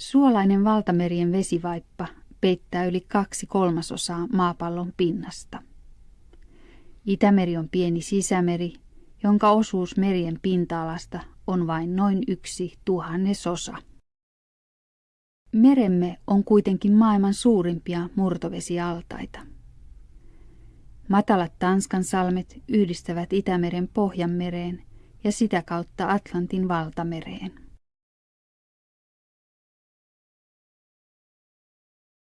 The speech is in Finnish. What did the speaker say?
Suolainen valtamerien vesivaippa peittää yli kaksi kolmasosaa maapallon pinnasta. Itämeri on pieni sisämeri, jonka osuus merien pinta-alasta on vain noin yksi tuhannesosa. Meremme on kuitenkin maailman suurimpia murtovesialtaita. Matalat Tanskan salmet yhdistävät Itämeren Pohjanmereen ja sitä kautta Atlantin valtamereen.